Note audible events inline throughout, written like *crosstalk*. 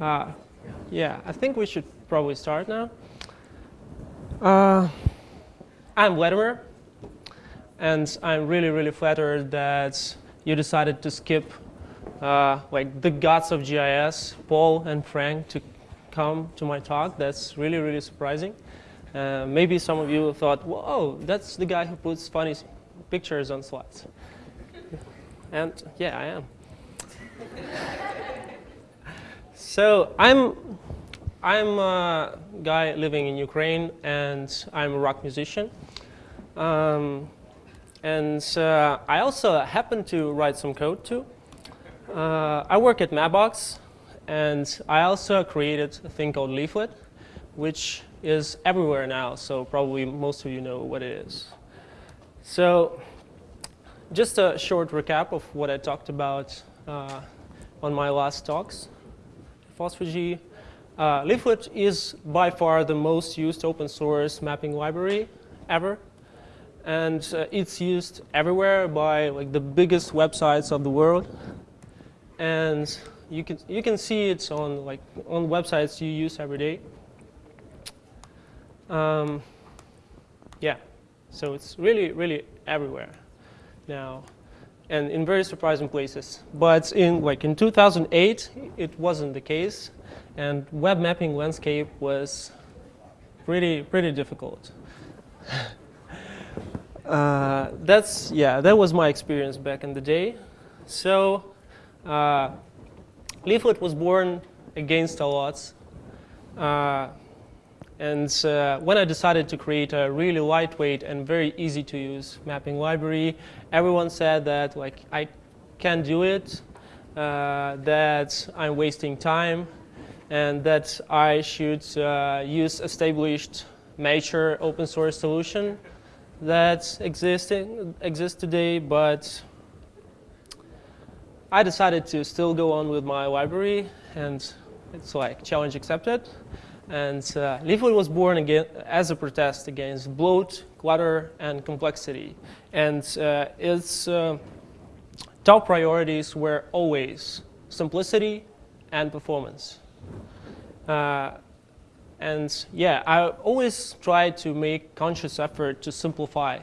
Uh, yeah, I think we should probably start now. Uh, I'm Vladimir, and I'm really, really flattered that you decided to skip uh, like the gods of GIS, Paul and Frank, to come to my talk. That's really, really surprising. Uh, maybe some of you thought, whoa, that's the guy who puts funny pictures on slides. And yeah, I am. So I'm, I'm a guy living in Ukraine, and I'm a rock musician. Um, and uh, I also happen to write some code too. Uh, I work at Mapbox, and I also created a thing called Leaflet, which is everywhere now, so probably most of you know what it is. So just a short recap of what I talked about uh, on my last talks. FOSS4G. Uh, Leaflet is by far the most used open source mapping library ever. And uh, it's used everywhere by like the biggest websites of the world. And you can, you can see it on, like, on websites you use every day. Um, yeah, so it's really, really everywhere now and in very surprising places. But in like in 2008, it wasn't the case, and web mapping landscape was pretty pretty difficult. *laughs* uh, that's yeah, that was my experience back in the day. So uh, Leaflet was born against all odds. Uh, and uh, when I decided to create a really lightweight and very easy to use mapping library, everyone said that like I can't do it, uh, that I'm wasting time, and that I should uh, use established mature open source solution that existing, exists today, but I decided to still go on with my library, and it's like challenge accepted. And uh, was born again as a protest against bloat, clutter, and complexity. And uh, its uh, top priorities were always simplicity and performance. Uh, and yeah, I always try to make conscious effort to simplify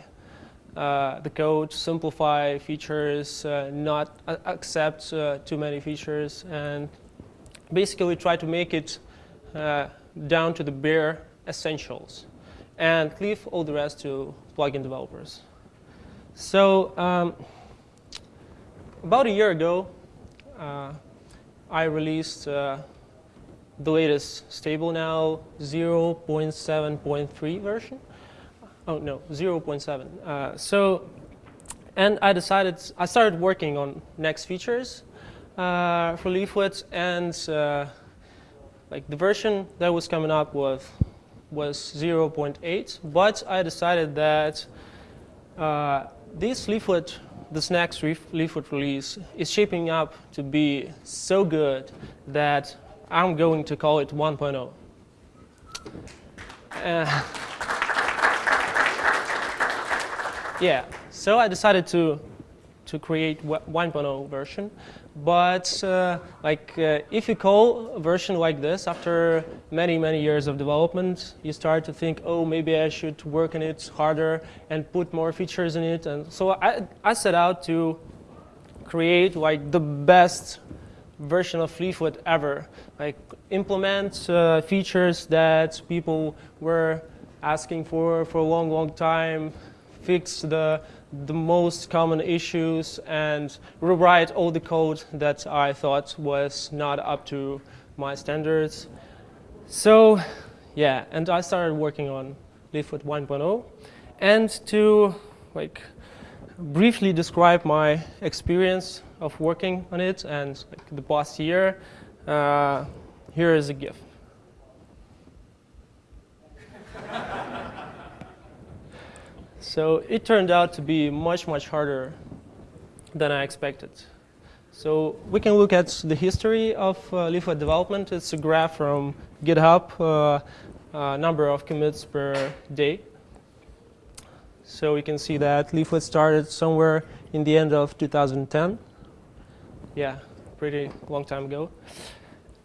uh, the code, simplify features, uh, not accept too many features, and basically try to make it down to the bare essentials and leave all the rest to plugin developers. So um, about a year ago, uh, I released uh, the latest stable now 0.7.3 version. Oh no, 0.7. Uh, so, and I decided, I started working on next features uh, for Leaflet and uh, like the version that was coming up was was 0.8, but I decided that uh, this leaflet, this next leaflet release, is shaping up to be so good that I'm going to call it 1.0. Uh, *laughs* yeah, so I decided to to create 1.0 version. But uh, like uh, if you call a version like this after many, many years of development, you start to think, oh, maybe I should work on it harder and put more features in it. And so I, I set out to create like the best version of Leaflet ever. Like implement uh, features that people were asking for for a long, long time, fix the the most common issues and rewrite all the code that I thought was not up to my standards. So yeah, and I started working on Leaflet 1.0. And to like briefly describe my experience of working on it and like, the past year, uh, here is a GIF. *laughs* So it turned out to be much, much harder than I expected. So we can look at the history of uh, Leaflet development. It's a graph from GitHub, uh, uh, number of commits per day. So we can see that Leaflet started somewhere in the end of 2010. Yeah, pretty long time ago.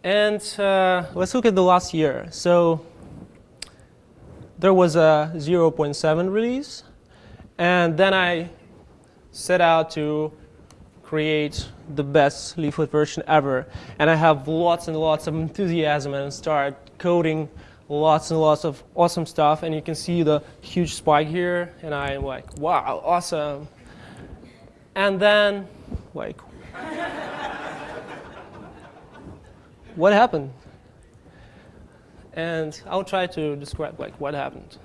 and uh, let's look at the last year. So there was a 0.7 release, and then I set out to create the best leaflet version ever. And I have lots and lots of enthusiasm and start coding lots and lots of awesome stuff. And you can see the huge spike here. And I'm like, wow, awesome. And then, like, *laughs* what happened? And I'll try to describe like what happened.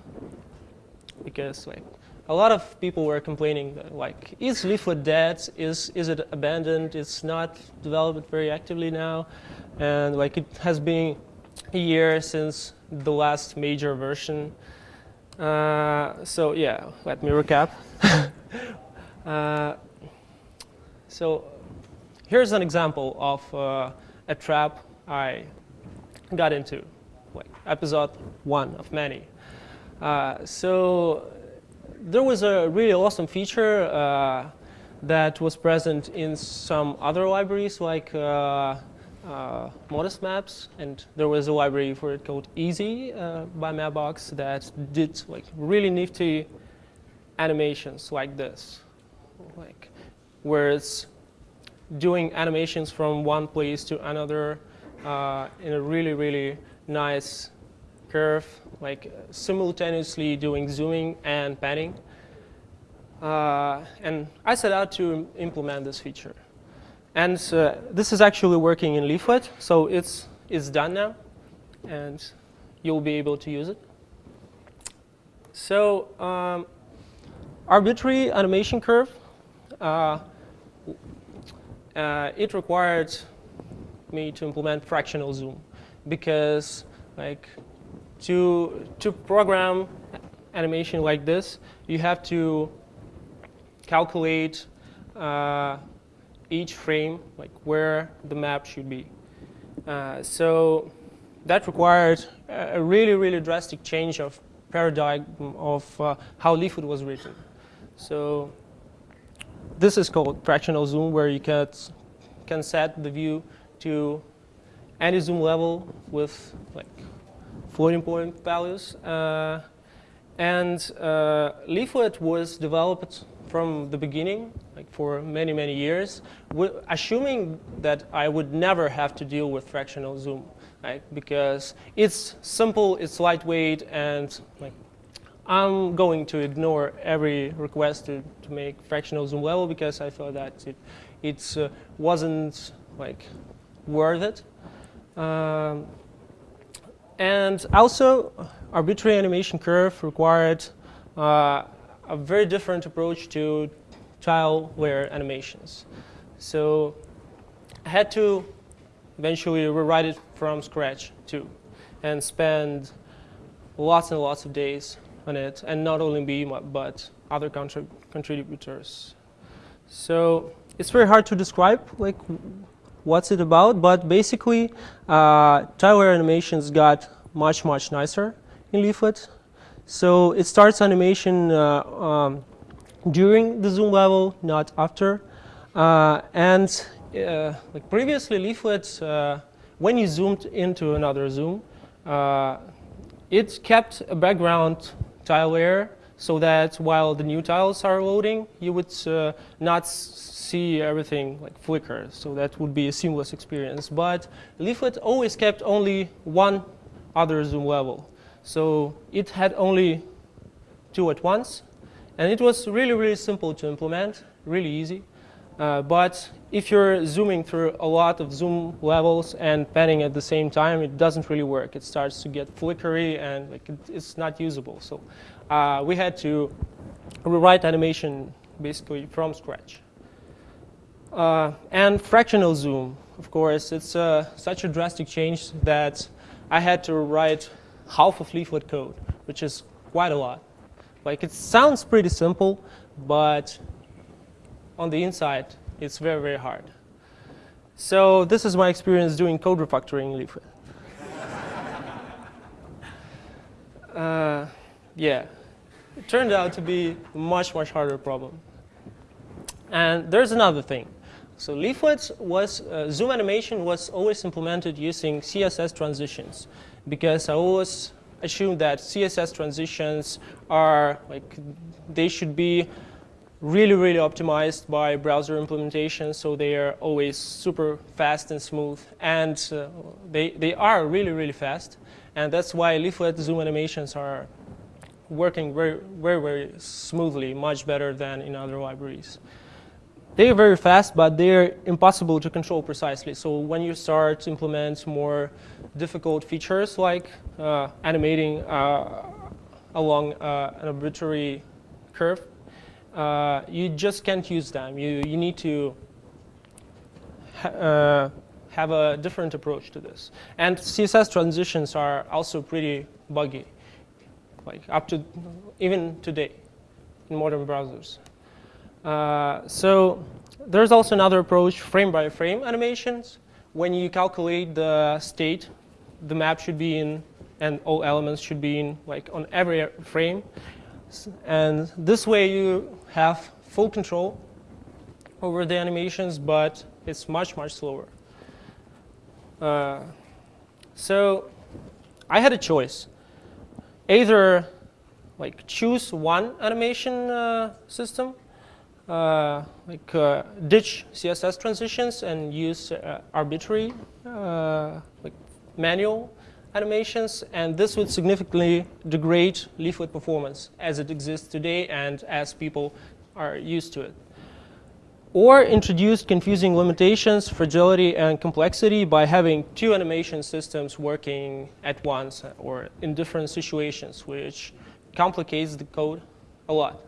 Because like a lot of people were complaining that, like, is Leaflet dead? Is, is it abandoned? It's not developed very actively now. And like it has been a year since the last major version. Uh, so yeah, let me recap. *laughs* uh, so here's an example of uh, a trap I got into, like episode one of many. Uh, so there was a really awesome feature uh, that was present in some other libraries like uh, uh, Modest Maps, and there was a library for it called Easey uh, by Mapbox that did like really nifty animations like this, like where it's doing animations from one place to another uh, in a really really nice curve, like simultaneously doing zooming and panning. Uh, and I set out to implement this feature. And uh, this is actually working in Leaflet, so it's, it's done now, and you'll be able to use it. So um, arbitrary animation curve, uh, uh, it required me to implement fractional zoom because like to, to program animation like this, you have to calculate uh, each frame, like where the map should be. Uh, so that required a really, really drastic change of paradigm of uh, how Leaflet was written. So this is called fractional zoom, where you can, can set the view to any zoom level with like floating point values. Uh, and uh, Leaflet was developed from the beginning, like for many, many years, assuming that I would never have to deal with fractional zoom, right? Because it's simple, it's lightweight, and like I'm going to ignore every request to, to make fractional zoom level because I thought that it it uh, wasn't like worth it. Um, and also, arbitrary animation curve required uh, a very different approach to tile layer animations. So I had to eventually rewrite it from scratch too, and spend lots and lots of days on it, and not only me, but other contrib contributors. So it's very hard to describe like what's it about, but basically, uh, tile layer animations got much, much nicer in Leaflet. So it starts animation uh, um, during the zoom level, not after. Uh, and uh, like previously, Leaflet, uh, when you zoomed into another zoom, uh, it kept a background tile layer so that while the new tiles are loading, you would uh, not see everything like flicker. So that would be a seamless experience. But Leaflet always kept only one other zoom level. So it had only two at once. And it was really, really simple to implement, really easy. Uh, but if you're zooming through a lot of zoom levels and panning at the same time, it doesn't really work. It starts to get flickery and like it, it's not usable. So uh, we had to rewrite animation basically from scratch. Uh, and fractional zoom, of course, it's uh, such a drastic change that I had to write half of leaflet code, which is quite a lot. Like it sounds pretty simple, but on the inside, it's very, very hard. So this is my experience doing code refactoring in Leaflet. *laughs* uh, yeah, it turned out to be a much, much harder problem. And there's another thing. So leaflet was, uh, zoom animation was always implemented using CSS transitions because I always assumed that CSS transitions are like, they should be really, really optimized by browser implementation, so they are always super fast and smooth. And uh, they, they are really, really fast. And that's why leaflet zoom animations are working very, very, very smoothly, much better than in other libraries. They are very fast, but they're impossible to control precisely. So when you start to implement more difficult features like uh, animating uh, along uh, an arbitrary curve, uh, you just can't use them. You, you need to ha uh, have a different approach to this. And CSS transitions are also pretty buggy, like up to even today in modern browsers. Uh, so there's also another approach, frame by frame animations. When you calculate the state, the map should be in, and all elements should be in, like on every frame. And this way you have full control over the animations, but it's much, much slower. Uh, so I had a choice. Either like choose one animation uh, system, uh, like uh, ditch CSS transitions and use uh, arbitrary uh, like manual animations, and this would significantly degrade leaflet performance as it exists today and as people are used to it. Or introduce confusing limitations, fragility, and complexity by having two animation systems working at once or in different situations, which complicates the code a lot.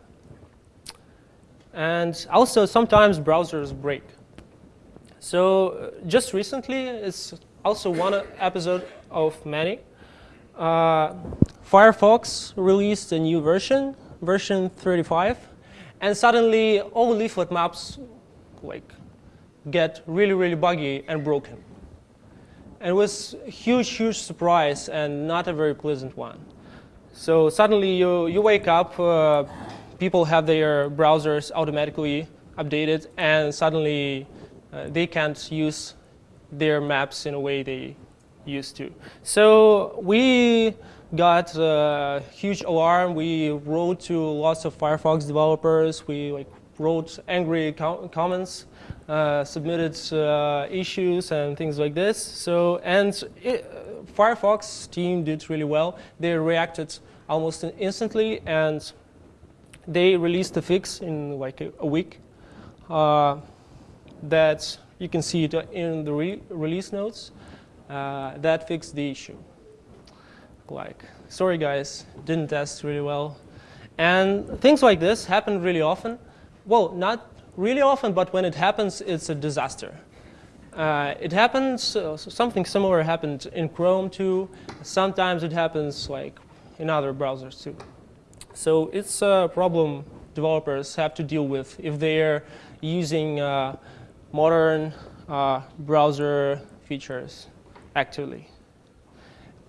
And also, sometimes browsers break. So uh, just recently, it's also one episode of many. Uh, Firefox released a new version, version 35, and suddenly all leaflet maps like get really, really buggy and broken. And it was a huge, huge surprise and not a very pleasant one. So suddenly you, you wake up, uh, people have their browsers automatically updated, and suddenly uh, they can't use their maps in a way they used to. So we got a huge alarm. We wrote to lots of Firefox developers. We like wrote angry com comments, uh, submitted uh, issues and things like this. So and it, Firefox team did really well. They reacted almost instantly and they released a fix in like a, a week. Uh, that you can see it in the re release notes uh, that fixed the issue. Like, sorry guys, didn't test really well. And things like this happen really often. Well, not really often, but when it happens, it's a disaster. Uh, it happens, uh, something similar happened in Chrome too. Sometimes it happens like in other browsers too. So it's a problem developers have to deal with if they're using uh, modern uh, browser features actively.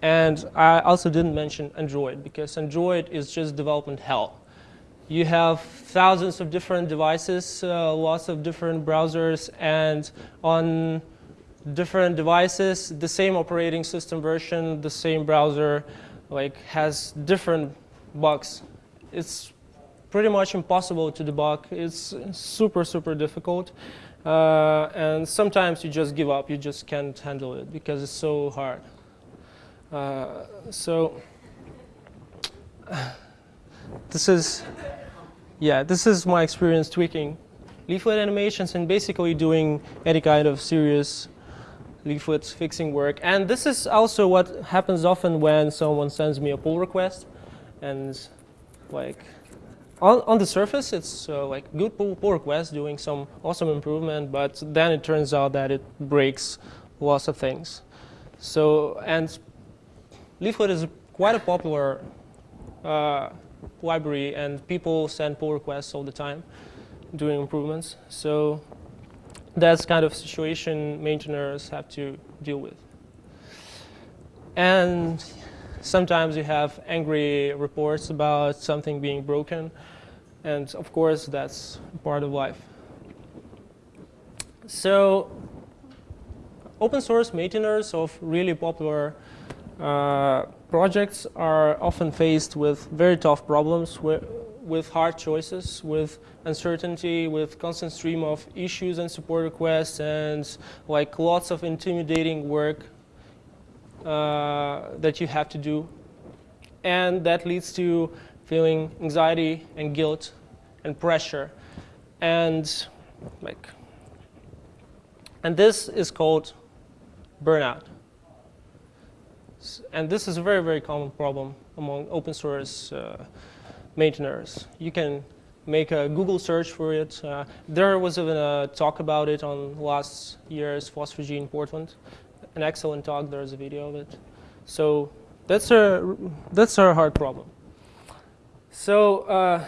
And I also didn't mention Android because Android is just development hell. You have thousands of different devices, uh, lots of different browsers, and on different devices, the same operating system version, the same browser, like has different bugs. It's pretty much impossible to debug. It's super, super difficult. Uh, and sometimes you just give up. You just can't handle it because it's so hard. Uh, so *sighs* this is, yeah, this is my experience tweaking leaflet animations and basically doing any kind of serious leaflet fixing work. And this is also what happens often when someone sends me a pull request and like on, on the surface, it's uh, like good pull, pull request doing some awesome improvement, but then it turns out that it breaks lots of things. So, and Leaflet is quite a popular uh, library, and people send pull requests all the time doing improvements. So that's kind of situation maintainers have to deal with. And sometimes you have angry reports about something being broken. And of course, that's part of life. so open source maintainers of really popular uh, projects are often faced with very tough problems with, with hard choices, with uncertainty, with constant stream of issues and support requests, and like lots of intimidating work uh, that you have to do. And that leads to feeling anxiety and guilt and pressure. And like, and this is called burnout. And this is a very, very common problem among open source uh, maintainers. You can make a Google search for it. Uh, there was even a talk about it on last year's FOSS4G in Portland. An excellent talk, there's a video of it. So that's a, that's a hard problem. So uh,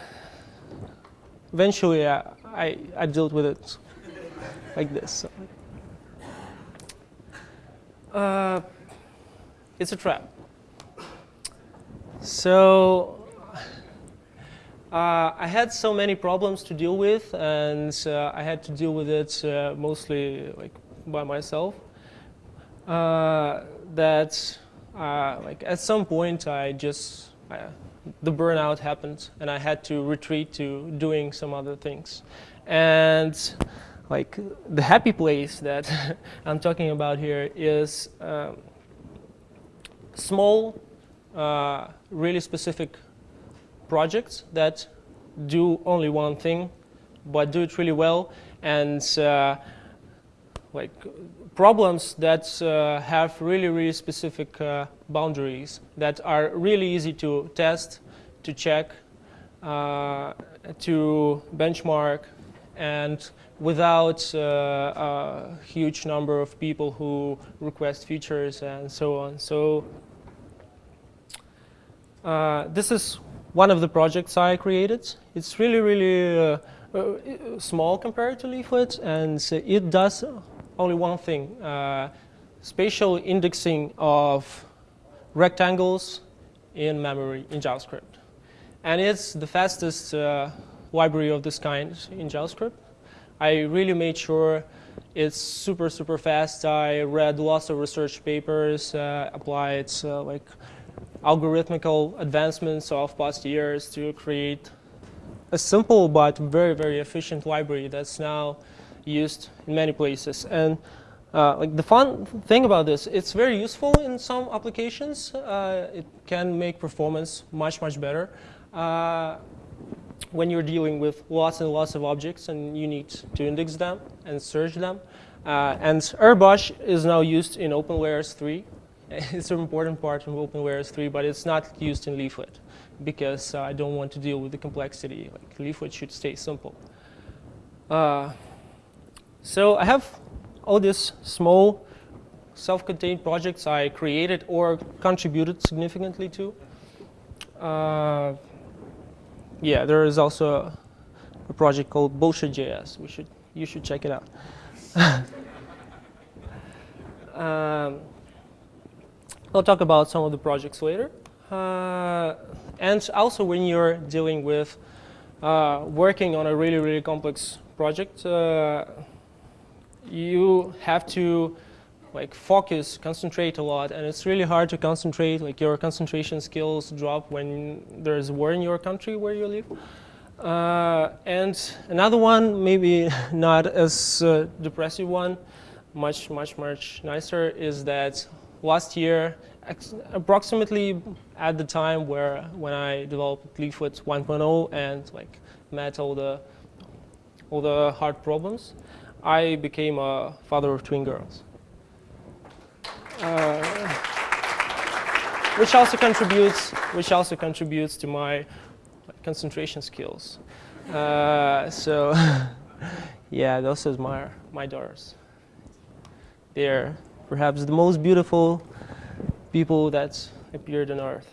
eventually I, I, I dealt with it like this. Uh, it's a trap. So uh, I had so many problems to deal with, and uh, I had to deal with it uh, mostly like by myself. Uh, that uh, like at some point I just the burnout happened, and I had to retreat to doing some other things, and like the happy place that *laughs* I'm talking about here is um, small, uh, really specific projects that do only one thing, but do it really well, and uh, like problems that uh, have really, really specific uh, boundaries that are really easy to test, to check, uh, to benchmark, and without uh, a huge number of people who request features and so on. So uh, this is one of the projects I created. It's really, really uh, small compared to Leaflet, and it does only one thing, uh, spatial indexing of rectangles in memory in JavaScript. And it's the fastest uh, library of this kind in JavaScript. I really made sure it's super, super fast. I read lots of research papers, uh, applied uh, like algorithmical advancements of past years to create a simple but very, very efficient library that's now used in many places. And uh, like the fun thing about this, it's very useful in some applications. Uh, it can make performance much, much better uh, when you're dealing with lots and lots of objects and you need to index them and search them. Uh, and RBush is now used in OpenLayers 3. *laughs* It's an important part of OpenLayers 3, but it's not used in Leaflet because uh, I don't want to deal with the complexity. Like Leaflet should stay simple. So I have all these small self-contained projects I created or contributed significantly to. Uh, yeah, there is also a, a project called Bullshit.js. We should, you should check it out. *laughs* um, I'll talk about some of the projects later. Uh, and also when you're dealing with uh, working on a really, really complex project, uh, you have to like focus, concentrate a lot, and it's really hard to concentrate. Like your concentration skills drop when there's war in your country where you live. Uh, and another one, maybe *laughs* not as uh, depressive one, much, much, much nicer, is that last year, approximately at the time where when I developed Leaflet 1.0 and like met all the all the hard problems, I became a father of twin girls. Uh, which also contributes, which also contributes to my concentration skills. Uh, so, *laughs* yeah, those are my my daughters. They're perhaps the most beautiful people that appeared on Earth.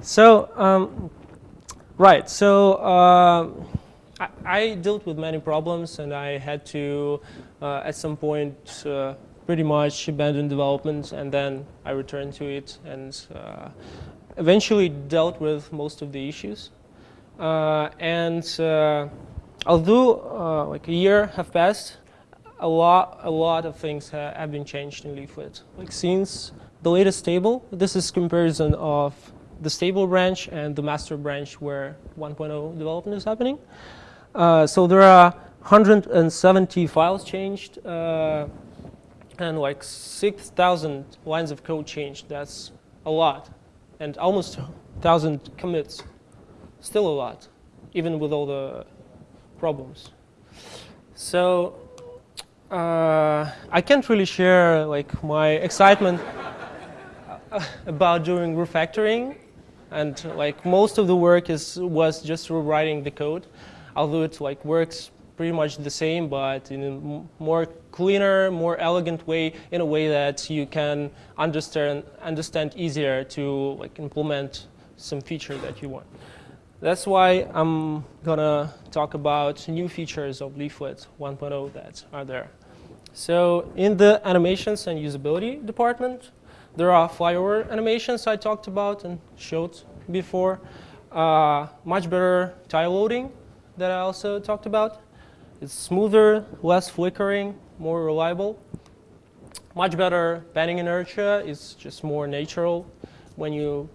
So, um, right. So. Uh, I, I, dealt with many problems and I had to, uh, at some point, uh, pretty much abandon development and then I returned to it and uh, eventually dealt with most of the issues. Uh, and uh, although uh, like a year have passed, a lot, a lot of things ha have been changed in Leaflet. Like since the latest table, this is comparison of the stable branch and the master branch where 1.0 development is happening. Uh, so there are 170 files changed uh, and like 6,000 lines of code changed. That's a lot. And almost 1,000 commits. Still a lot, even with all the problems. So uh, I can't really share like my excitement *laughs* about doing refactoring, and like most of the work is was just rewriting the code, although it like works pretty much the same, but in a more cleaner, more elegant way, in a way that you can understand understand easier to like implement some feature that you want. That's why I'm gonna talk about new features of Leaflet 1.0 that are there. So in the animations and usability department, there are flyover animations I talked about and showed before. Uh, much better tile loading that I also talked about. It's smoother, less flickering, more reliable. Much better panning inertia. It's just more natural when you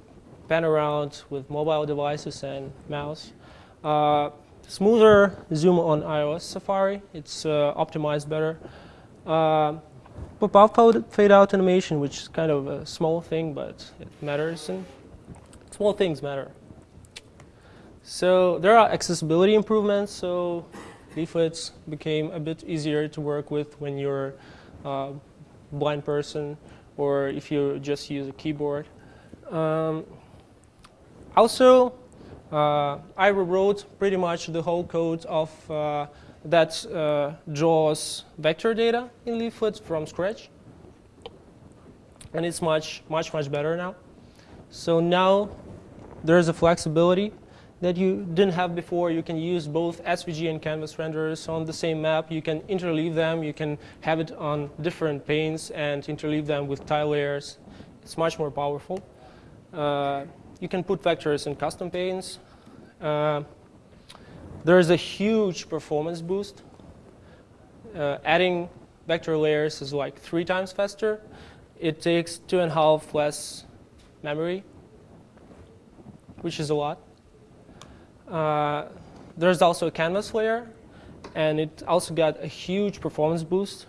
pan around with mobile devices and mouse. Uh, smoother zoom on iOS Safari. It's uh, optimized better. Uh, pop-out fade out animation, which is kind of a small thing, but it matters, and small things matter. So there are accessibility improvements. So leaflets became a bit easier to work with when you're a blind person or if you just use a keyboard. Um, also, uh, I rewrote pretty much the whole code of uh, that uh, draws vector data in Leaflet from scratch. And it's much, much, much better now. So now there's a flexibility that you didn't have before. You can use both SVG and canvas renderers on the same map. You can interleave them. You can have it on different panes and interleave them with tile layers. It's much more powerful. Uh, you can put vectors in custom panes. Uh, there's a huge performance boost. Uh, adding vector layers is like three times faster. It takes two and a half less memory, which is a lot. Uh, there's also a canvas layer, and it also got a huge performance boost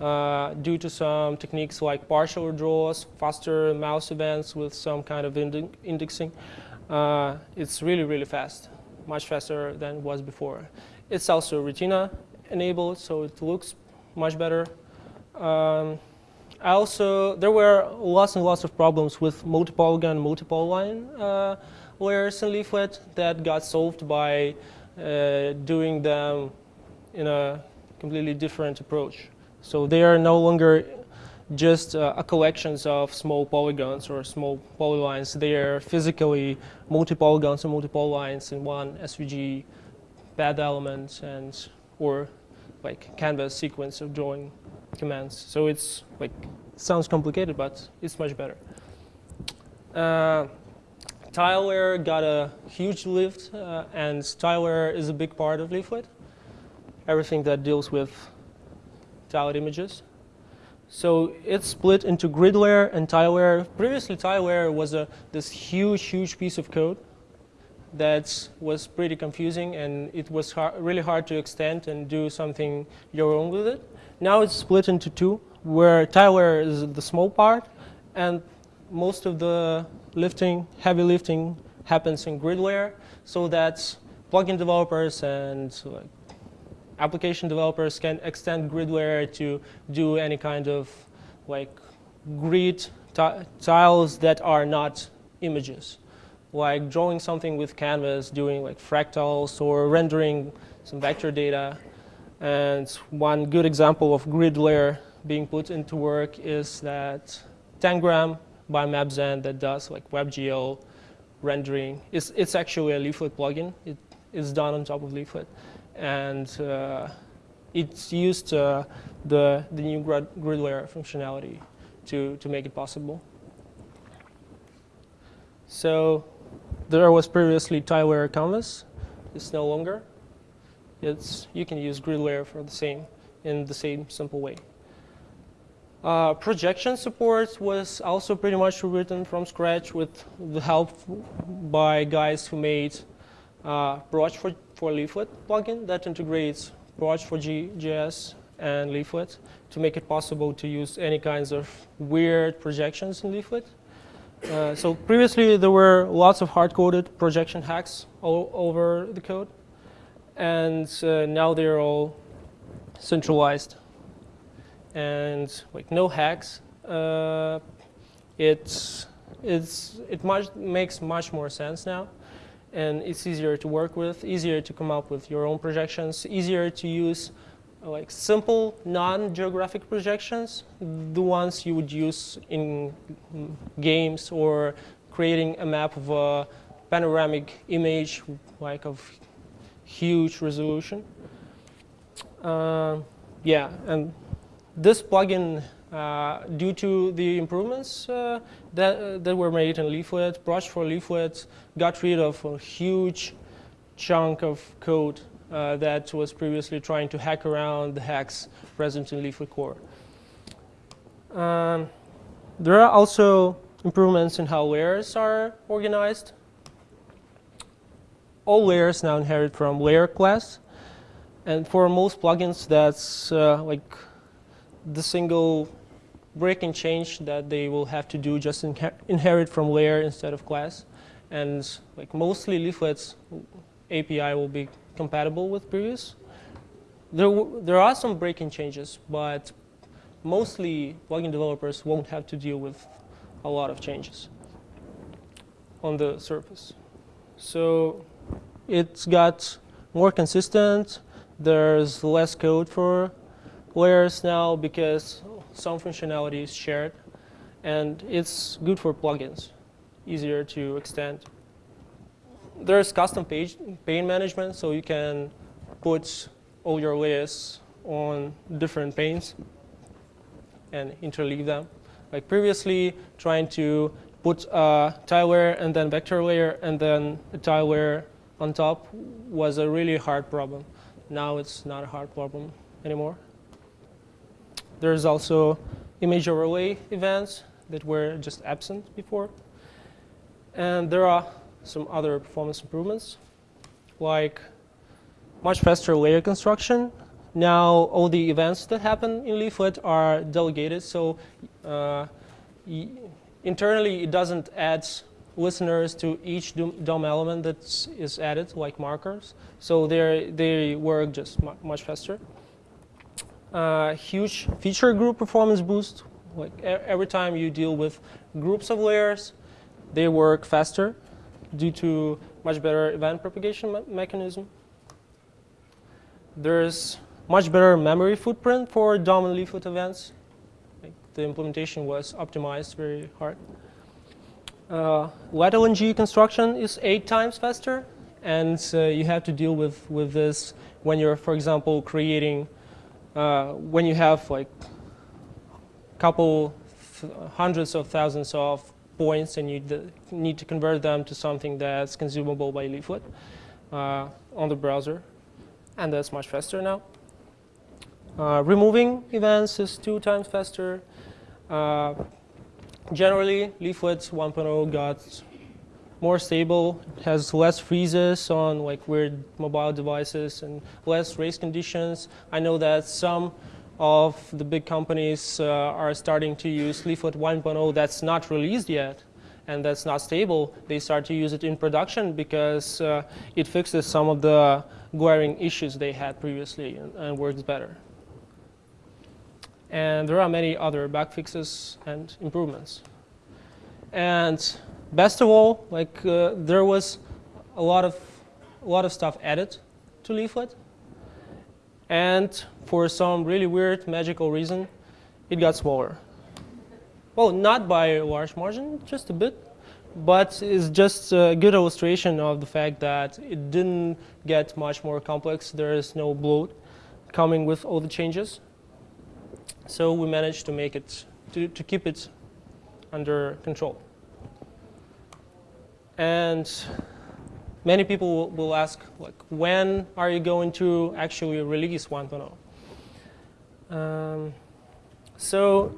uh, due to some techniques like partial redraws, faster mouse events with some kind of indexing. Uh, it's really, really fast much faster than it was before. It's also Retina enabled, so it looks much better. Um, also, there were lots and lots of problems with multi-polygon, multi-polyline uh, layers in Leaflet that got solved by uh, doing them in a completely different approach. So they are no longer just uh, a collections of small polygons or small polylines. They are physically multi-polygons and multi-polylines in one SVG path element and or like canvas sequence of drawing commands. So it's like sounds complicated, but it's much better. Uh, TileLayer got a huge lift, uh, and TileLayer is a big part of Leaflet. Everything that deals with tiled images. So it's split into grid layer and TileLayer. Previously, TileLayer was a, this huge, huge piece of code that was pretty confusing and it was really hard to extend and do something your own with it. Now it's split into two, where TileLayer is the small part and most of the lifting, heavy lifting happens in grid layer so that plugin developers and like, application developers can extend grid layer to do any kind of like grid tiles that are not images, like drawing something with canvas, doing like fractals or rendering some vector data. And one good example of grid layer being put into work is that Tangram by Mapzen that does like WebGL rendering. It's, it's actually a Leaflet plugin. It, it's done on top of Leaflet and uh, it's used uh, the, the new grid, grid layer functionality to, to make it possible. So there was previously tile canvas. It's no longer. it's you can use grid layer for the same in the same simple way. Uh, projection support was also pretty much written from scratch with the help by guys who made uh, Proj4, for Leaflet plugin that integrates Proj4JS and Leaflet to make it possible to use any kinds of weird projections in Leaflet. Uh, so previously there were lots of hard-coded projection hacks all over the code, and uh, now they're all centralized and like no hacks. Uh, it's it's it much makes much more sense now, and it's easier to work with, easier to come up with your own projections, easier to use like simple non-geographic projections, the ones you would use in games or creating a map of a panoramic image like of huge resolution. Uh, yeah, and this plugin, uh, due to the improvements uh, that, uh, that were made in Leaflet, Proj4Leaflet got rid of a huge chunk of code uh, that was previously trying to hack around the hacks present in Leaflet core. Um, there are also improvements in how layers are organized. All layers now inherit from layer class. And for most plugins, that's uh, like the single breaking change that they will have to do just inher inherit from layer instead of class. And like mostly leaflets API will be compatible with previous. There, there are some breaking changes, but mostly plugin developers won't have to deal with a lot of changes on the surface. So it's got more consistent. There's less code for layers now because some functionality is shared. And it's good for plugins, easier to extend. There's custom page pane management, so you can put all your layers on different panes and interleave them. Like previously, trying to put a tile layer and then vector layer and then a tile layer on top was a really hard problem. Now it's not a hard problem anymore. There's also image overlay events that were just absent before. And there are some other performance improvements, like much faster layer construction. Now all the events that happen in Leaflet are delegated, so uh, internally it doesn't add listeners to each DOM element that is added, like markers. So they work just mu much faster uh, huge feature group performance boost. Like every time you deal with groups of layers, they work faster due to much better event propagation me mechanism. There's much better memory footprint for DOM and leaflet events. Like the implementation was optimized very hard. Uh, LNG construction is eight times faster, and uh, you have to deal with, with this when you're, for example, creating uh, when you have like a couple hundreds of thousands of points and you need to convert them to something that's consumable by Leaflet uh, on the browser. And that's much faster now. Uh, removing events is two times faster. Uh, generally, Leaflet 1.0 got more stable, has less freezes on like weird mobile devices and less race conditions. I know that some of the big companies uh, are starting to use Leaflet 1.0 that's not released yet and that's not stable. They start to use it in production because uh, it fixes some of the glaring issues they had previously and, and works better. And there are many other bug fixes and improvements. And best of all, like uh, there was a lot of a lot of stuff added to Leaflet, and for some really weird magical reason, it got smaller. Well, not by a large margin, just a bit, but it's just a good illustration of the fact that it didn't get much more complex. There is no bloat coming with all the changes. So we managed to make it, to, to keep it under control. And many people will, ask, like, when are you going to actually release 1.0? Um, so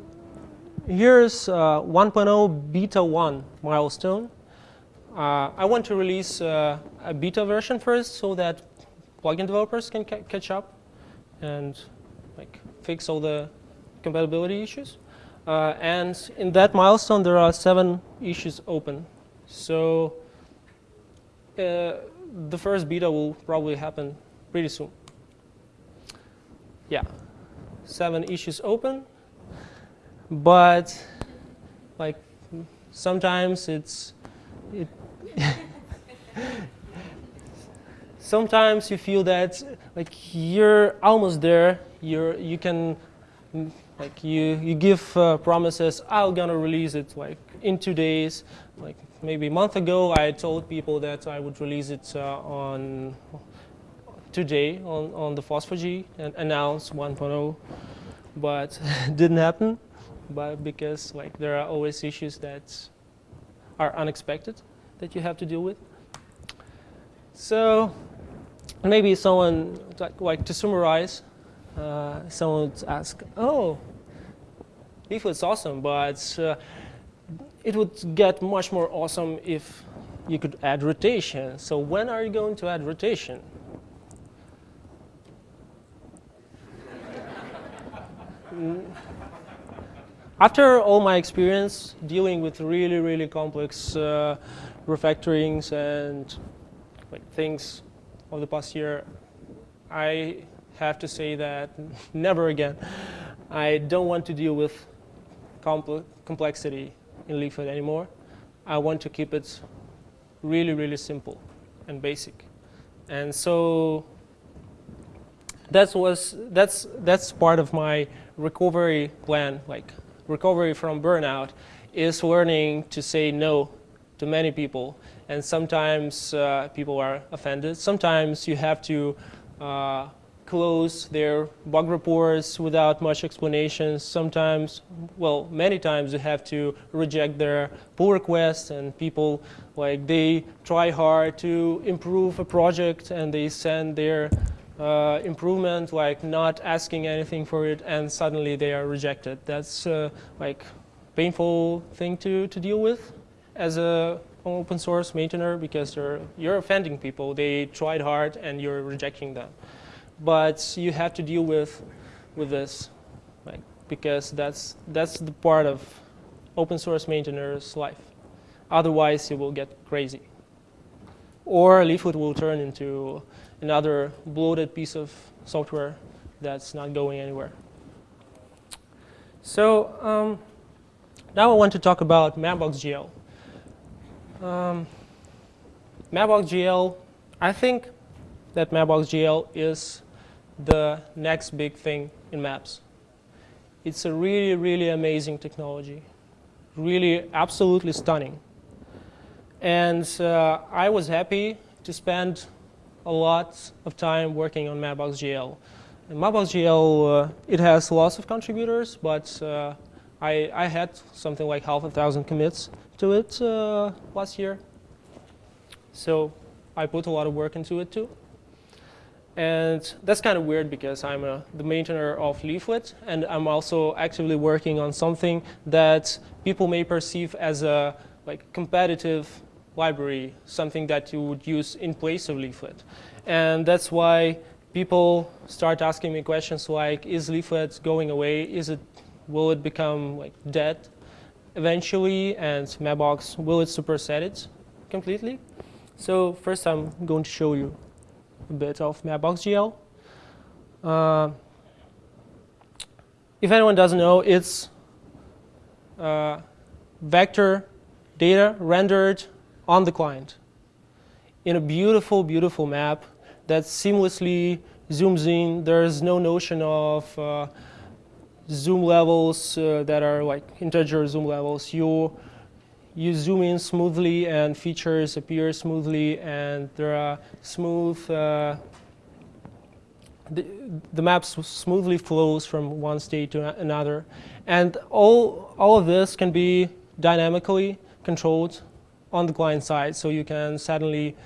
here's uh, 1.0 beta 1 milestone. Uh, I want to release uh, a beta version first so that plugin developers can ca catch up and like fix all the compatibility issues. Uh, and in that milestone, there are seven issues open. So uh, the first beta will probably happen pretty soon. Yeah, seven issues open, but like sometimes it's it *laughs* sometimes you feel that like you're almost there. You're you can like you you give uh, promises. I'm gonna release it like in two days. Like maybe a month ago, I told people that I would release it uh, on today on on the FOSS4G and announce 1.0, but *laughs* didn't happen. But because like there are always issues that are unexpected that you have to deal with. So maybe someone, like, to summarize, uh, someone would ask, oh, Leaflet's awesome, but uh, it would get much more awesome if you could add rotation. So when are you going to add rotation? *laughs* After all my experience dealing with really, really complex uh, refactorings and like things of the past year, I have to say that *laughs* never again. I don't want to deal with compl complexity in Leaflet anymore. I want to keep it really, really simple and basic. And so that was, that's, that's part of my recovery plan, like recovery from burnout, is learning to say no to many people and sometimes uh, people are offended. Sometimes you have to uh, close their bug reports without much explanation. Sometimes, well, many times you have to reject their pull requests and people, like, they try hard to improve a project and they send their uh, improvement, like not asking anything for it, and suddenly they are rejected. That's uh, like painful thing to, to deal with as a open source maintainer because you're, you're offending people. They tried hard and you're rejecting them. But you have to deal with, with this because that's, that's the part of open source maintainer's life. Otherwise, it will get crazy. Or Leaflet will turn into another bloated piece of software that's not going anywhere. So um, now I want to talk about Mapbox.gl. Um, Mapbox.gl, I think that Mapbox.gl is the next big thing in maps. It's a really, really amazing technology, really absolutely stunning. And uh, I was happy to spend a lot of time working on Mapbox.gl. And Mapbox.gl, uh, it has lots of contributors, but uh, I, I had something like half a thousand commits to it uh, last year. So I put a lot of work into it too. And that's kind of weird because I'm a, the maintainer of Leaflet and I'm also actively working on something that people may perceive as a like competitive library, something that you would use in place of Leaflet. And that's why people start asking me questions like, is Leaflet going away? Is it, will it become like dead? eventually, and Mapbox will it superset it completely. So first I'm going to show you a bit of Mapbox.gl. Uh, if anyone doesn't know, it's uh, vector data rendered on the client in a beautiful, beautiful map that seamlessly zooms in. There's no notion of uh, zoom levels uh, that are like integer zoom levels. You, you zoom in smoothly and features appear smoothly and there are smooth, uh, the, the map smoothly flows from one state to another. And all, all of this can be dynamically controlled on the client side. So you can suddenly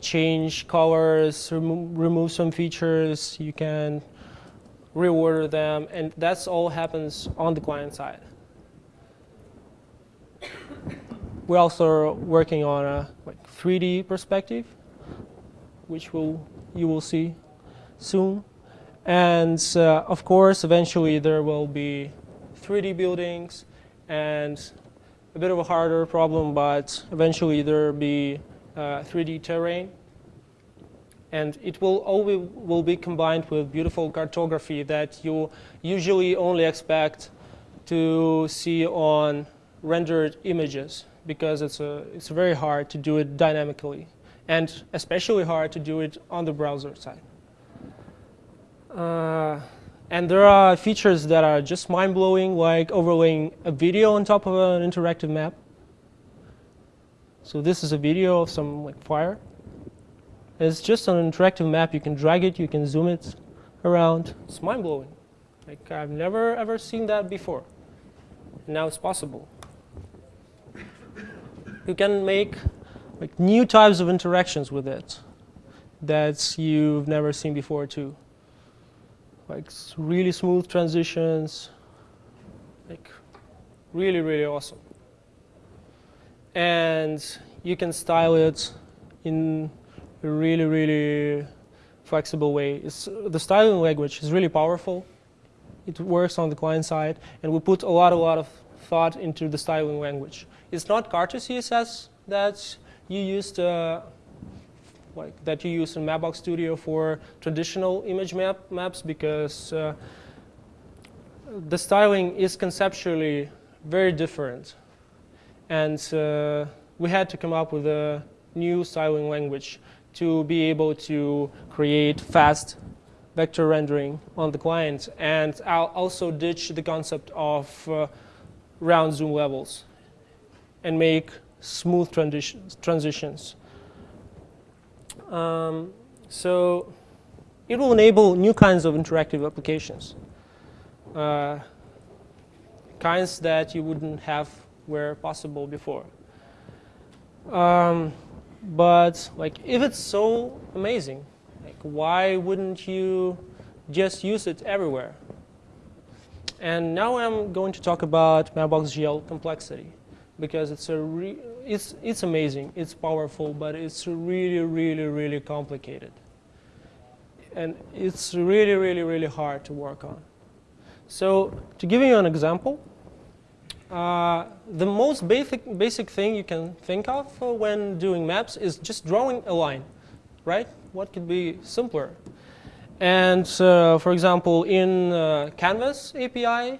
change colors, remo remove some features, you can reorder them, and that's all happens on the client side. We're also working on a like 3D perspective, which will you will see soon. And uh, of course, eventually there will be 3D buildings and a bit of a harder problem, but eventually there will be uh, 3D terrain. And it will always will be combined with beautiful cartography that you usually only expect to see on rendered images because it's, a, it's very hard to do it dynamically and especially hard to do it on the browser side. Uh, and there are features that are just mind-blowing, like overlaying a video on top of an interactive map. So this is a video of some like fire. It's just an interactive map. You can drag it, you can zoom it around. It's mind-blowing. Like I've never ever seen that before. And now it's possible. You can make like new types of interactions with it that you've never seen before too like really smooth transitions, like really, really awesome. And you can style it in a really, really flexible way. It's, the styling language is really powerful. It works on the client side, and we put a lot, a lot of thought into the styling language. It's not Carto CSS that you used uh, like that you use in Mapbox Studio for traditional image map maps because uh, the styling is conceptually very different. And uh, we had to come up with a new styling language to be able to create fast vector rendering on the client. And I'll also ditch the concept of uh, round zoom levels and make smooth transitions. transitions. Um, so it will enable new kinds of interactive applications, uh, kinds that you wouldn't have where possible before. Um, but like, if it's so amazing, like, why wouldn't you just use it everywhere? And now I'm going to talk about Mapbox GL complexity because it's a it's it's amazing, it's powerful, but it's really, really, really complicated, and it's really, really, really hard to work on. So to give you an example, uh, the most basic basic thing you can think of when doing maps is just drawing a line, right? What could be simpler? And uh, for example, in uh, Canvas API,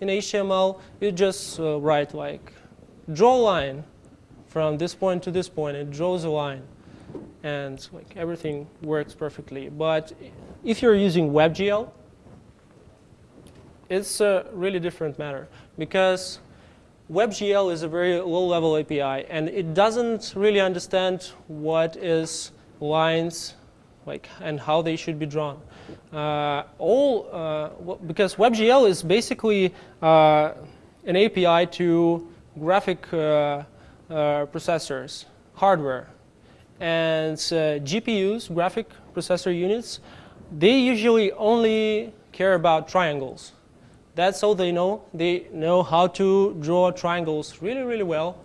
in HTML, you just uh, write like draw a line from this point to this point. It draws a line, and like everything works perfectly. But if you're using WebGL, it's a really different matter because WebGL is a very low-level API, and it doesn't really understand what is lines like and how they should be drawn. Uh, all uh, because WebGL is basically uh, an API to graphic uh, uh, processors, hardware, and uh, GPUs, graphic processor units, they usually only care about triangles. That's all they know. They know how to draw triangles really, really well,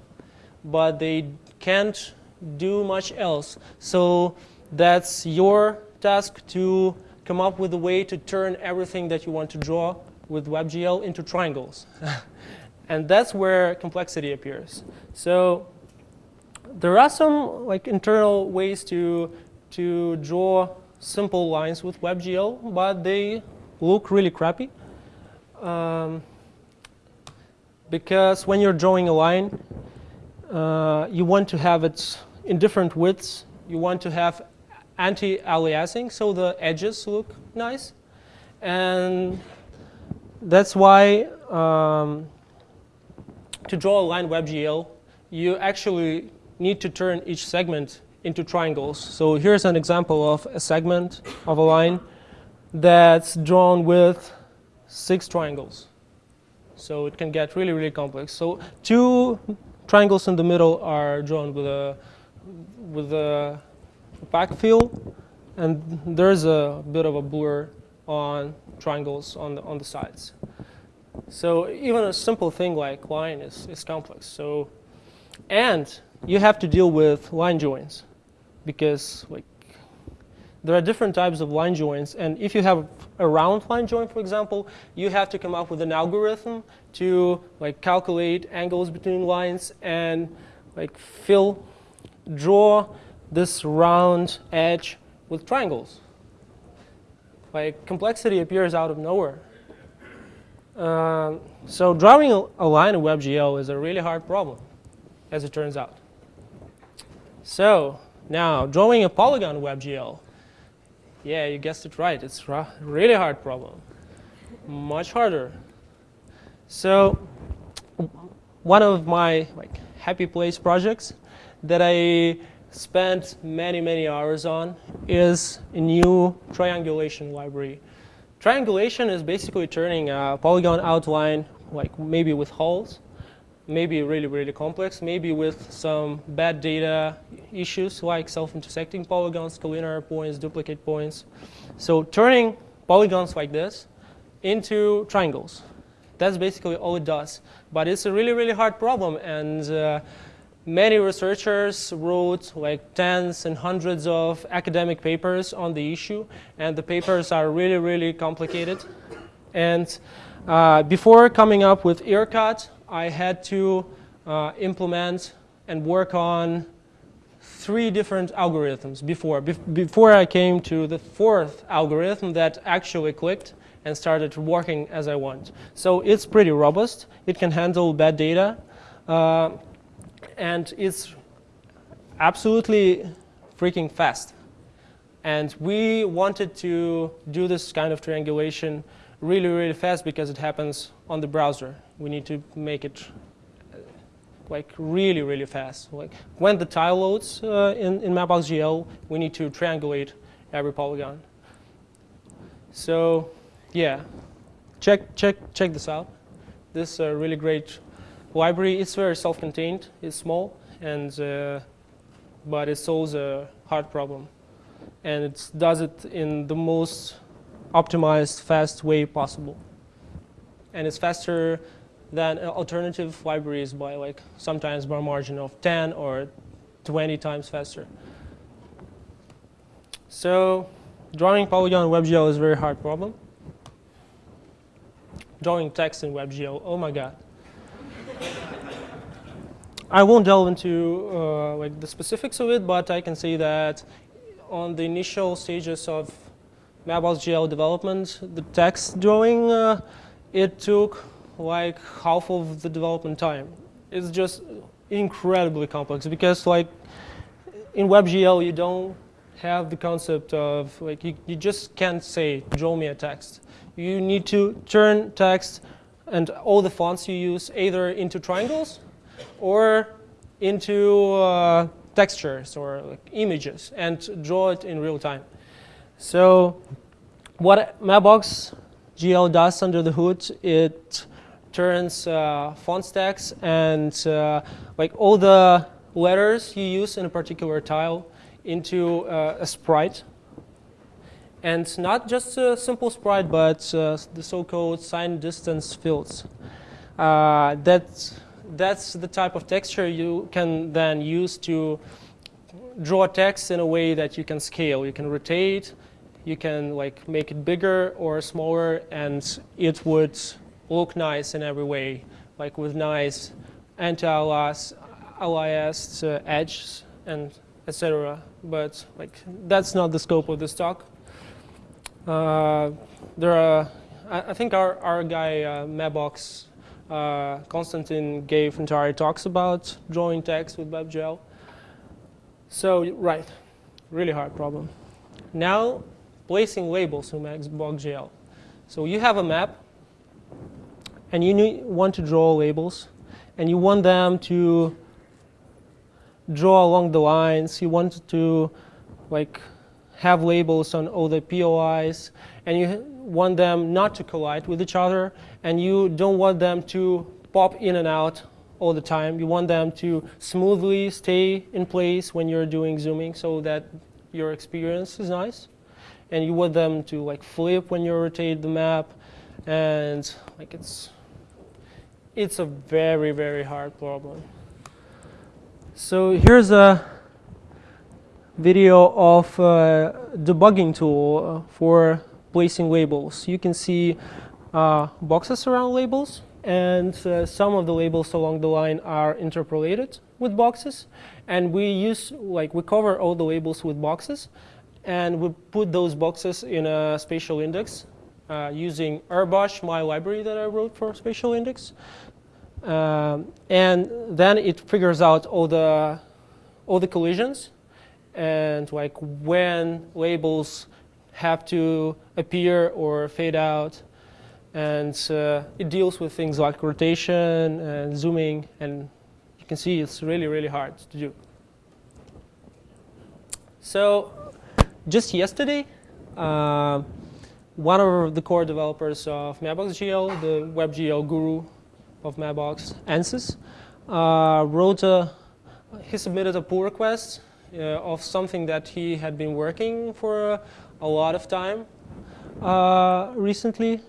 but they can't do much else. So that's your task to come up with a way to turn everything that you want to draw with WebGL into triangles. *laughs* And that's where complexity appears. So there are some like internal ways to, to draw simple lines with WebGL, but they look really crappy. Um, because when you're drawing a line, uh, you want to have it in different widths. You want to have anti-aliasing, so the edges look nice. And that's why um, to draw a line WebGL, you actually need to turn each segment into triangles. So here's an example of a segment of a line that's drawn with six triangles. So it can get really, really complex. So two triangles in the middle are drawn with a, with a opaque fill, and there's a bit of a blur on triangles on the, on the sides. So even a simple thing like line is, is complex. So, and you have to deal with line joins because like there are different types of line joins. And if you have a round line join, for example, you have to come up with an algorithm to like calculate angles between lines and like fill, draw this round edge with triangles. Like complexity appears out of nowhere. Um, so drawing a line in WebGL is a really hard problem, as it turns out. So now drawing a polygon in WebGL yeah, you guessed it right. It's a really hard problem. Much harder. So one of my like happy place projects that I spent many, many hours on is a new triangulation library. Triangulation is basically turning a polygon outline, like maybe with holes, maybe really, really complex, maybe with some bad data issues like self-intersecting polygons, collinear points, duplicate points. So turning polygons like this into triangles. That's basically all it does. But it's a really, really hard problem. And uh, many researchers wrote like tens and hundreds of academic papers on the issue. And the papers are really, really complicated. And uh, before coming up with Earcut, I had to uh, implement and work on three different algorithms before. before I came to the fourth algorithm that actually clicked and started working as I want. So it's pretty robust. It can handle bad data. Uh, and it's absolutely freaking fast. And we wanted to do this kind of triangulation really, really fast because it happens on the browser. We need to make it uh, like really, really fast. Like when the tile loads uh, in, in Mapbox.gl, we need to triangulate every polygon. So yeah, check, check, check this out. This is a really great library. It's very self-contained. It's small, and uh, but it solves a hard problem. And it does it in the most optimized, fast way possible. And it's faster than alternative libraries by like sometimes by a margin of 10 or 20 times faster. So drawing polygon WebGL is a very hard problem. Drawing text in WebGL, oh my god. I won't delve into uh, like the specifics of it, but I can say that on the initial stages of Mapbox.gl development, the text drawing, uh, it took like half of the development time. It's just incredibly complex because like in WebGL you don't have the concept of like you, you just can't say draw me a text. You need to turn text and all the fonts you use either into triangles or into uh, textures or like images and draw it in real time. So what Mapbox GL does under the hood, it turns uh, font stacks and uh, like all the letters you use in a particular tile into uh, a sprite. And not just a simple sprite, but uh, the so-called signed distance fields. Uh, that's, that's the type of texture you can then use to draw text in a way that you can scale. You can rotate, you can like make it bigger or smaller and it would look nice in every way, like with nice anti-aliased uh, edges and etc. But like that's not the scope of this talk. Uh, there are, I, think our, our guy uh, Mapbox, uh, Konstantin gave entire talks about drawing text with WebGL. So right, really hard problem. Now placing labels in Mapbox.gl. So you have a map, and you need, want to draw labels, and you want them to draw along the lines. You want to like have labels on all the POIs, and you want them not to collide with each other, and you don't want them to pop in and out all the time. You want them to smoothly stay in place when you're doing zooming so that your experience is nice, and you want them to like flip when you rotate the map, and like it's it's a very very hard problem. So here's a video of uh, debugging tool uh, for placing labels. You can see uh, boxes around labels, and uh, some of the labels along the line are interpolated with boxes. And we use, like, we cover all the labels with boxes, and we put those boxes in a spatial index uh, using rbush, my library that I wrote for spatial index. Um, and then it figures out all the all the collisions and like when labels have to appear or fade out. And uh, it deals with things like rotation and zooming. And you can see it's really, really hard to do. So just yesterday, uh, one of the core developers of Mapbox.gl, the WebGL guru of Mapbox, Ansis, uh, wrote a, he submitted a pull request of something that he had been working for a lot of time uh, recently.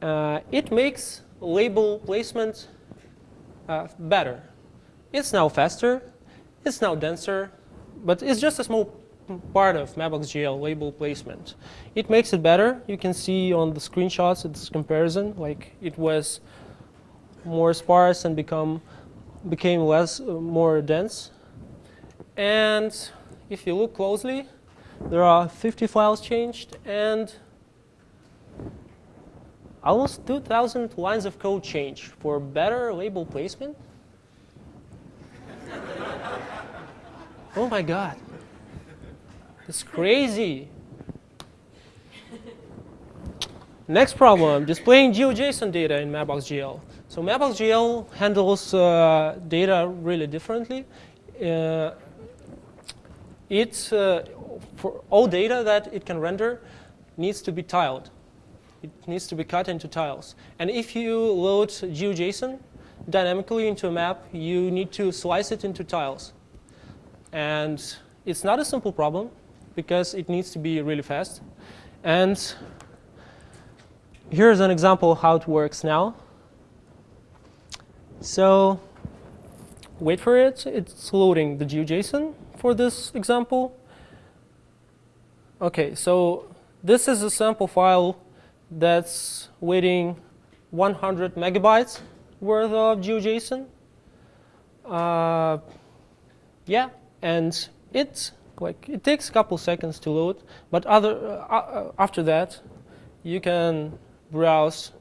Uh, it makes label placement uh, better. It's now faster, it's now denser, but it's just a small part of Mapbox.gl label placement. It makes it better. You can see on the screenshots its comparison, like it was more sparse and become became less, uh, more dense. And if you look closely, there are 50 files changed and almost 2,000 lines of code change for better label placement. *laughs* oh my god. It's crazy. Next problem, displaying GeoJSON data in Mapbox.gl. So Mapbox.gl handles uh, data really differently. Uh, it's uh, for all data that it can render needs to be tiled. It needs to be cut into tiles. And if you load GeoJSON dynamically into a map, you need to slice it into tiles. And it's not a simple problem because it needs to be really fast. And here's an example of how it works now. So wait for it. It's loading the GeoJSON for this example. Okay, so this is a sample file that's waiting 100 megabytes worth of GeoJSON. Uh, yeah, and it like it takes a couple seconds to load, but other uh, uh after that, you can browse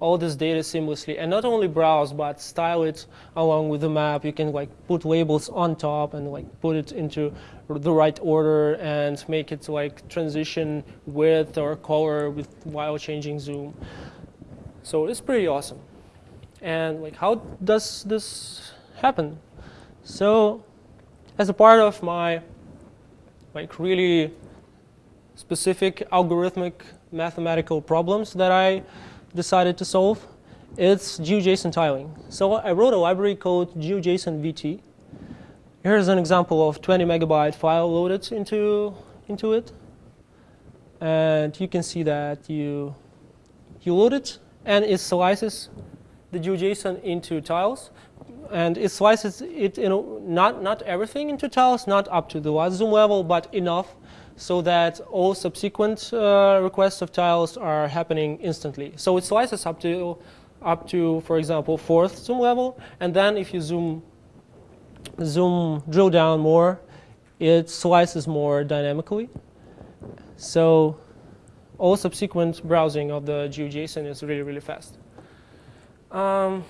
all this data seamlessly and not only browse but style it along with the map. You can like put labels on top and like put it into the right order and make it like transition width or color with while changing zoom. So it's pretty awesome. And like how does this happen? So as a part of my like really specific algorithmic mathematical problems that I decided to solve, it's GeoJSON tiling. So I wrote a library called GeoJSON VT. Here's an example of 20 megabyte file loaded into, into it. And you can see that you, you load it, and it slices the GeoJSON into tiles. And it slices it, you know, not, not everything into tiles, not up to the last zoom level, but enough so that all subsequent uh, requests of tiles are happening instantly. So it slices up to, up to, for example, fourth zoom level, and then if you zoom, zoom drill down more, it slices more dynamically. So all subsequent browsing of the GeoJSON is really, really fast. Um,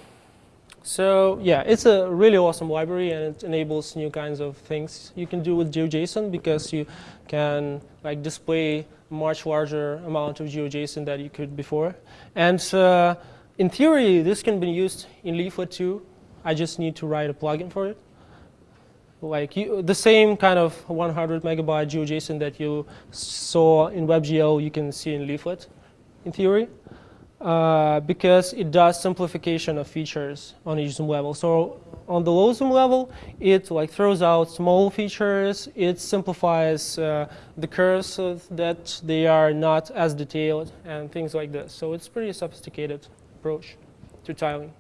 so yeah, it's a really awesome library and it enables new kinds of things you can do with GeoJSON because you can like display much larger amount of GeoJSON that you could before. And uh, in theory, this can be used in Leaflet too. I just need to write a plugin for it. Like you, the same kind of 100 megabyte GeoJSON that you saw in WebGL, you can see in Leaflet, in theory. Uh, because it does simplification of features on each zoom level. So on the low zoom level, it like throws out small features. It simplifies uh, the curves so that they are not as detailed and things like this. So it's pretty sophisticated approach to tiling.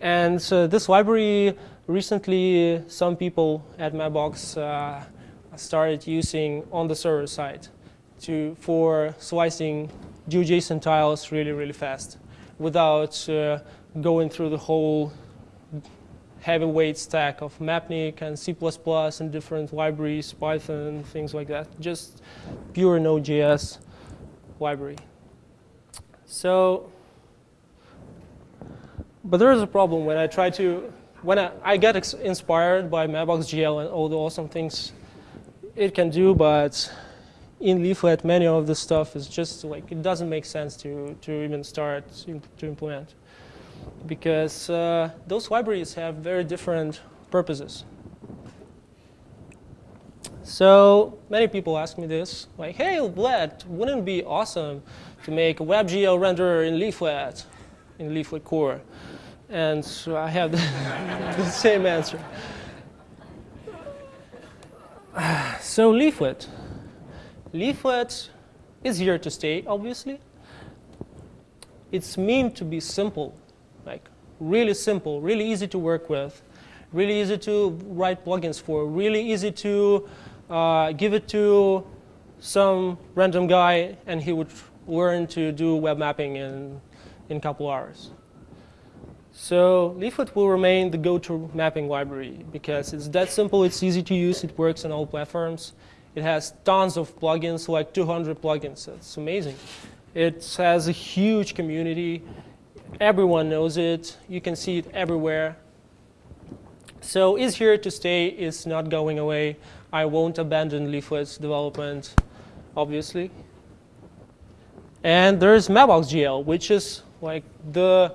And uh, this library recently, some people at Mapbox uh, started using on the server side to for slicing GeoJSON tiles really, really fast without uh, going through the whole heavyweight stack of Mapnik and C++ and different libraries, Python, things like that. Just pure Node.js library. So, but there is a problem when I try to, when I, I get inspired by Mapbox.gl and all the awesome things it can do, but in Leaflet, many of the stuff is just like, it doesn't make sense to, to even start to implement because uh, those libraries have very different purposes. So many people ask me this, like, hey, Vlad, wouldn't it be awesome to make a WebGL renderer in Leaflet, in Leaflet core? And so I have *laughs* the, the same answer. *sighs* So Leaflet. Leaflet is here to stay, obviously. It's meant to be simple like really simple, really easy to work with, really easy to write plugins for, really easy to uh, give it to some random guy and he would learn to do web mapping in, in a couple hours. So Leaflet will remain the go-to mapping library because it's that simple, it's easy to use, it works on all platforms. It has tons of plugins, like 200 plugins. It's amazing. It has a huge community. Everyone knows it. You can see it everywhere. So is here to stay, It's not going away. I won't abandon Leaflet's development, obviously. And there's Mapbox.gl, which is like the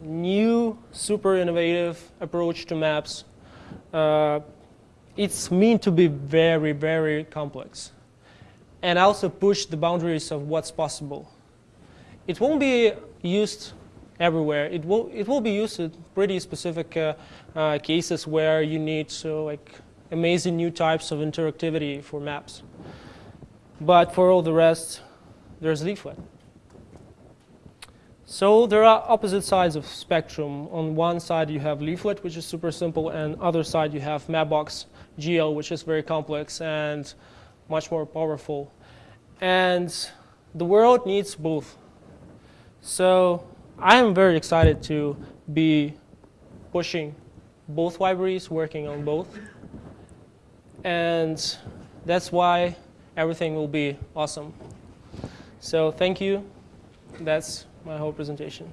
new, super innovative approach to maps. Uh, it's meant to be very, very complex and also push the boundaries of what's possible. It won't be used everywhere. It will, it will be used in pretty specific uh, uh, cases where you need so like amazing new types of interactivity for maps. But for all the rest, there's Leaflet. So there are opposite sides of spectrum. On one side you have Leaflet, which is super simple, and other side you have Mapbox GL, which is very complex and much more powerful. And the world needs both. So I am very excited to be pushing both libraries, working on both. And that's why everything will be awesome. So thank you. That's my whole presentation.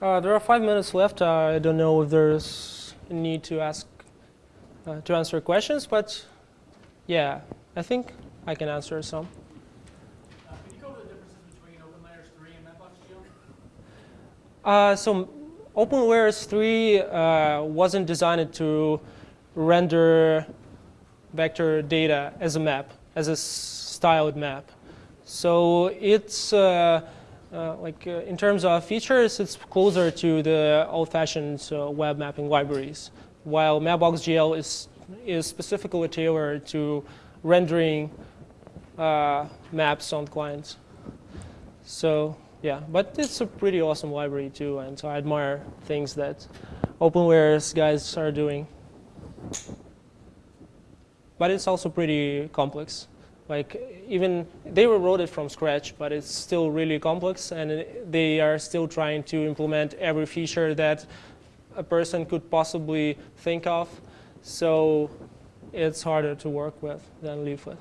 Uh, there are five minutes left. Uh, I don't know if there's a need to ask uh, to answer questions, but yeah, I think I can answer some. Uh, can you go over the differences between OpenLayers 3 and Mapbox.gl? Uh, so OpenLayers 3 uh, wasn't designed to render vector data as a map, as a styled map. So it's uh, like uh, in terms of features, it's closer to the old-fashioned uh, web mapping libraries while Mapbox.gl is, is specifically tailored to rendering uh, maps on clients. So yeah, but it's a pretty awesome library too, and so I admire things that OpenLayers guys are doing. But it's also pretty complex. Like even they wrote it from scratch, but it's still really complex, and they are still trying to implement every feature that a person could possibly think of. So it's harder to work with than Leaflet.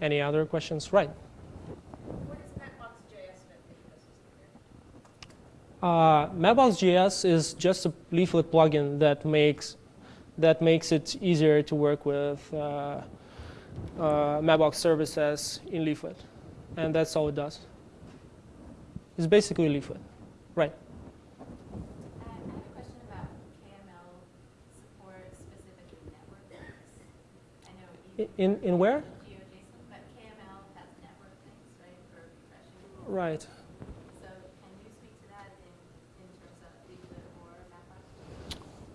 Any other questions? Right. What is Mapbox.js Uh, Mapbox.js is just a Leaflet plugin that makes that makes it easier to work with uh, uh, Mapbox services in Leaflet. And that's all it does. It's basically Leaflet. Right. In, in where? GeoJSON, right? right.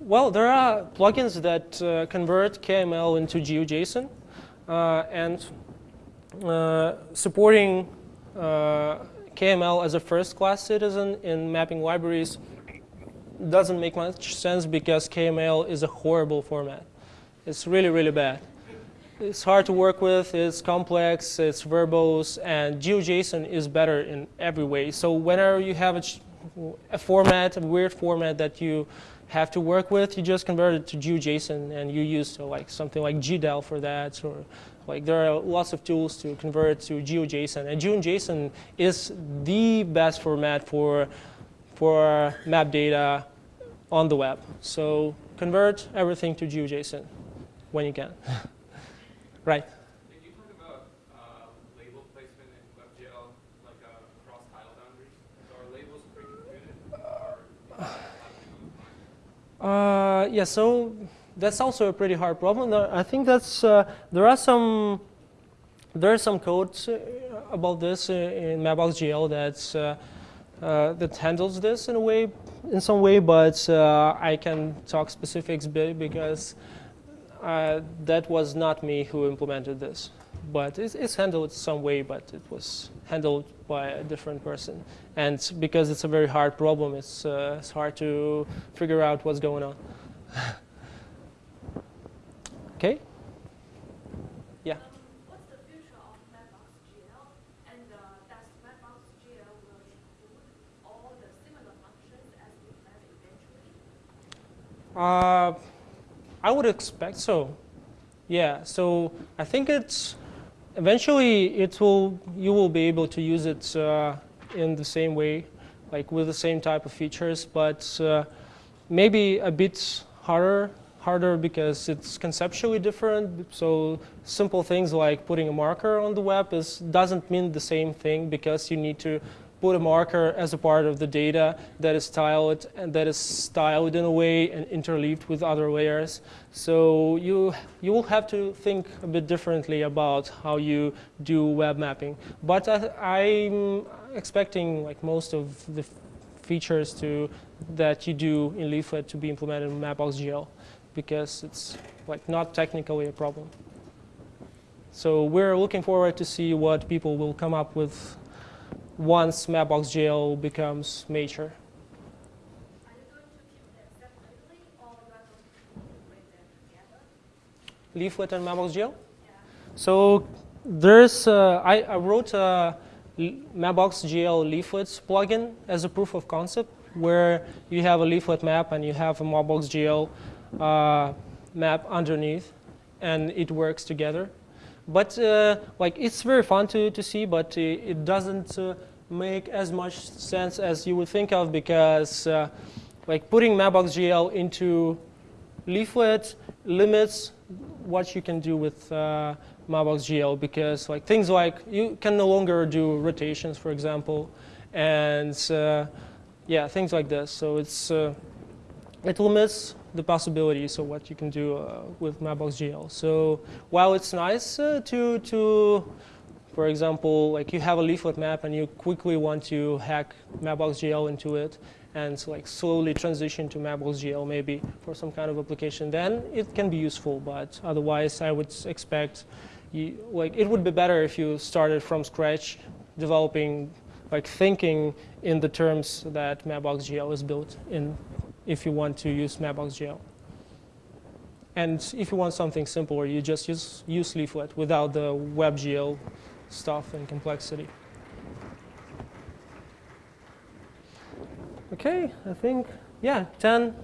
Well, there are plugins that uh, convert KML into GeoJSON, uh, and uh, supporting uh, KML as a first-class citizen in mapping libraries doesn't make much sense because KML is a horrible format. It's really, really bad. It's hard to work with, it's complex, it's verbose, and GeoJSON is better in every way. So whenever you have a, a format, a weird format that you have to work with, you just convert it to GeoJSON and you use uh, like something like GDAL for that, or like there are lots of tools to convert to GeoJSON. And GeoJSON is the best format for for map data on the web. So convert everything to GeoJSON when you can. *laughs* right. Did you talk about uh, label placement in WebGL, like uh, across tile boundaries? So are labels pre-computed, or is that happening on the fly? Uh, yeah, so that's also a pretty hard problem. I think that's uh, there are some there are some code uh, about this uh, in Mapbox.gl that's uh, uh, that handles this in a way, in some way, but I can talk specifics because that was not me who implemented this. But it's, it's handled some way, but it was handled by a different person. And because it's a very hard problem, it's, uh, it's hard to figure out what's going on. *laughs* okay? Yeah. Um, what's the future of Mapbox GL? And uh, does Mapbox GL include all the similar functions as we have eventually? Uh, I would expect so. Yeah. So I think it's eventually it will you will be able to use it uh, in the same way, like with the same type of features, but uh, maybe a bit harder harder because it's conceptually different. So simple things like putting a marker on the web is doesn't mean the same thing because you need to put a marker as a part of the data that is styled and that is styled in a way and interleaved with other layers. So you you will have to think a bit differently about how you do web mapping. But I, I'm expecting like most of the features to that you do in Leaflet to be implemented in Mapbox.gl because it's like not technically a problem. So we're looking forward to see what people will come up with once Mapbox.gl becomes mature. Leaflet and Mapbox.gl? Yeah. So there's, uh, I, I wrote a L- Mapbox.gl leaflets plugin as a proof of concept where you have a leaflet map and you have a Mapbox.gl uh, map underneath and it works together. But uh, like it's very fun to, to see, but uh, it doesn't uh, make as much sense as you would think of because uh, like putting Mapbox.gl into leaflet limits what you can do with uh, Mapbox.gl because like things like you can no longer do rotations, for example, and uh, yeah, things like this. So it's uh, it limits the possibilities of what you can do uh, with Mapbox.gl. So while it's nice uh, to to for example, like you have a leaflet map and you quickly want to hack Mapbox.gl into it and like slowly transition to Mapbox.gl maybe for some kind of application, then it can be useful. But otherwise, I would expect you, like it would be better if you started from scratch, developing, like thinking in the terms that Mapbox.gl is built in, if you want to use Mapbox.gl. And if you want something simpler, you just use, use Leaflet without the WebGL stuff and complexity. Okay, I think, yeah, 10,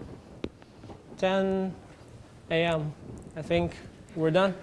10 a.m. I think we're done.